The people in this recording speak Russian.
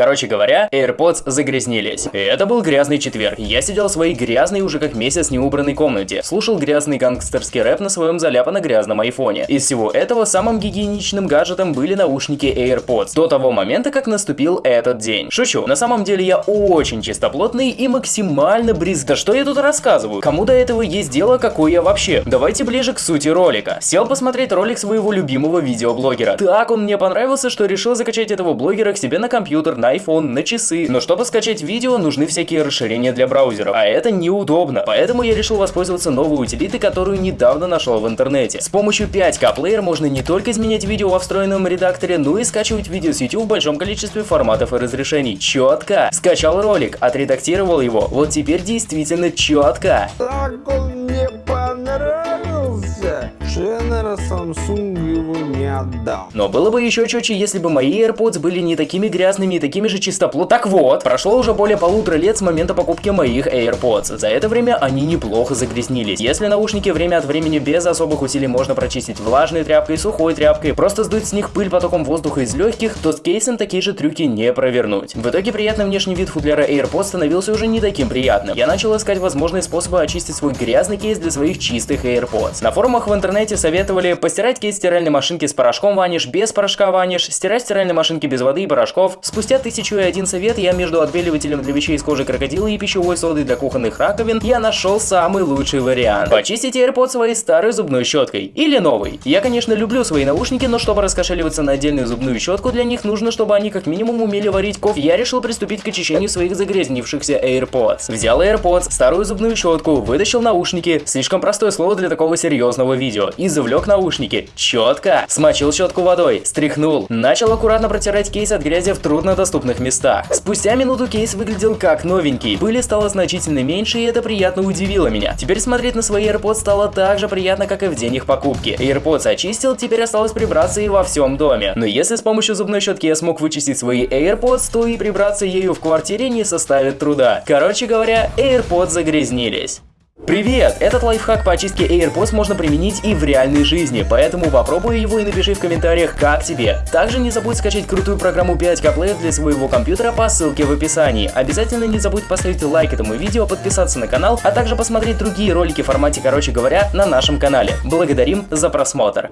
Короче говоря, AirPods загрязнились. И это был грязный четверг. Я сидел в своей грязной уже как месяц неубранной комнате, слушал грязный гангстерский рэп на своем заляпано-грязном айфоне. Из всего этого самым гигиеничным гаджетом были наушники AirPods до того момента, как наступил этот день. Шучу, на самом деле я очень чистоплотный и максимально бриз. Да что я тут рассказываю? Кому до этого есть дело, какой я вообще? Давайте ближе к сути ролика. Сел посмотреть ролик своего любимого видеоблогера. Так он мне понравился, что решил закачать этого блогера к себе на компьютер, на iPhone, на часы. Но чтобы скачать видео, нужны всякие расширения для браузеров. А это неудобно. Поэтому я решил воспользоваться новой утилитой, которую недавно нашел в интернете. С помощью 5К Player можно не только изменять видео во встроенном редакторе, но и скачивать видео с YouTube в большом количестве форматов и разрешений. Четко. Скачал ролик, отредактировал его. Вот теперь действительно четко. Samsung его не отдам. Но было бы еще четче, если бы мои AirPods были не такими грязными и такими же чистопло. Так вот, прошло уже более полутора лет с момента покупки моих AirPods. За это время они неплохо загрязнились. Если наушники время от времени без особых усилий можно прочистить влажной тряпкой, сухой тряпкой, просто сдуть с них пыль потоком воздуха из легких, то с кейсом такие же трюки не провернуть. В итоге приятный внешний вид футляра AirPods становился уже не таким приятным. Я начал искать возможные способы очистить свой грязный кейс для своих чистых AirPods. На форумах в интернете советовали постирать кейс стиральной машинки с порошком ваниш, без порошка ваниш, стирать стиральной машинки без воды и порошков. Спустя тысячу и один совет я между отбеливателем для вещей из кожи крокодила и пищевой содой для кухонных раковин я нашел самый лучший вариант. Почистить AirPods своей старой зубной щеткой или новой. Я, конечно, люблю свои наушники, но чтобы раскошеливаться на отдельную зубную щетку, для них нужно, чтобы они как минимум умели варить кофе. Я решил приступить к очищению своих загрязнившихся AirPods. Взял AirPods, старую зубную щетку, вытащил наушники, слишком простое слово для такого серьезного видео, и завлек наушники. Четко. Смочил щетку водой, стряхнул. Начал аккуратно протирать кейс от грязи в труднодоступных местах. Спустя минуту кейс выглядел как новенький. Пыли стало значительно меньше, и это приятно удивило меня. Теперь смотреть на свои AirPods стало так же приятно, как и в день их покупки. AirPods очистил, теперь осталось прибраться и во всем доме. Но если с помощью зубной щетки я смог вычистить свои AirPods, то и прибраться ею в квартире не составит труда. Короче говоря, AirPods загрязнились. Привет! Этот лайфхак по очистке AirPods можно применить и в реальной жизни, поэтому попробуй его и напиши в комментариях, как тебе. Также не забудь скачать крутую программу 5K Player для своего компьютера по ссылке в описании. Обязательно не забудь поставить лайк этому видео, подписаться на канал, а также посмотреть другие ролики в формате, короче говоря, на нашем канале. Благодарим за просмотр.